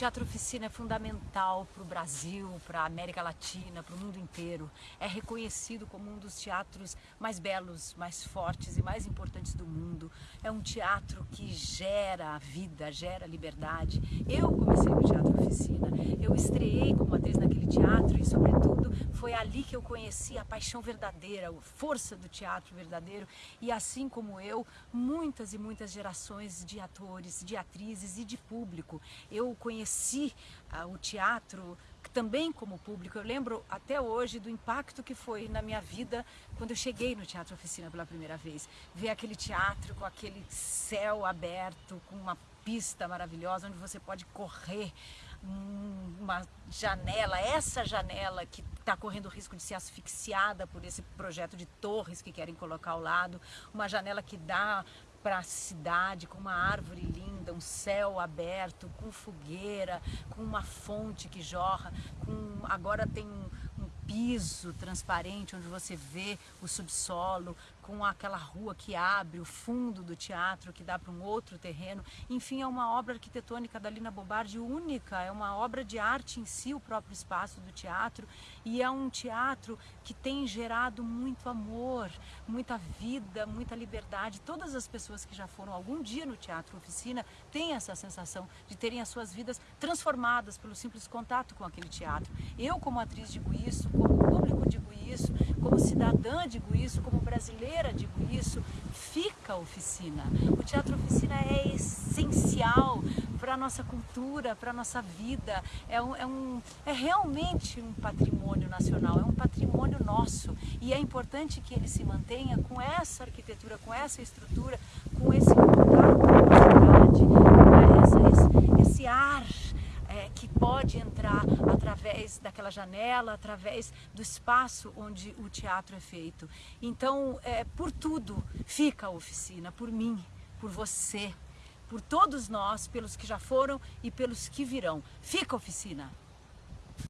Teatro Oficina é fundamental para o Brasil, para a América Latina, para o mundo inteiro. É reconhecido como um dos teatros mais belos, mais fortes e mais importantes do mundo. É um teatro que gera vida, gera liberdade. Eu comecei no Teatro Oficina, eu estreiei como atriz naquele teatro e, sobretudo, foi ali que eu conheci a paixão verdadeira, a força do teatro verdadeiro e, assim como eu, muitas e muitas gerações de atores, de atrizes e de público. Eu conheci ah, o teatro também como público. Eu lembro até hoje do impacto que foi na minha vida quando eu cheguei no Teatro Oficina pela primeira vez. Ver aquele teatro com aquele céu aberto, com uma pista maravilhosa onde você pode correr uma janela, essa janela que está correndo o risco de ser asfixiada por esse projeto de torres que querem colocar ao lado, uma janela que dá para a cidade com uma árvore linda, um céu aberto, com fogueira, com uma fonte que jorra, com agora tem piso transparente onde você vê o subsolo, com aquela rua que abre, o fundo do teatro que dá para um outro terreno. Enfim, é uma obra arquitetônica da Lina Bobardi única, é uma obra de arte em si, o próprio espaço do teatro, e é um teatro que tem gerado muito amor, muita vida, muita liberdade. Todas as pessoas que já foram algum dia no Teatro Oficina têm essa sensação de terem as suas vidas transformadas pelo simples contato com aquele teatro. Eu, como atriz, digo isso, como público, digo isso, como cidadã, digo isso, como brasileira, digo isso, fica a oficina. O teatro oficina é essencial para a nossa cultura, para a nossa vida. É, um, é, um, é realmente um patrimônio nacional, é um patrimônio nosso. E é importante que ele se mantenha com essa arquitetura, com essa estrutura, com esse contato com a cidade, com esse, esse ar é, que pode entrar através daquela janela, através do espaço onde o teatro é feito. Então, é, por tudo fica a oficina, por mim, por você, por todos nós, pelos que já foram e pelos que virão. Fica a oficina!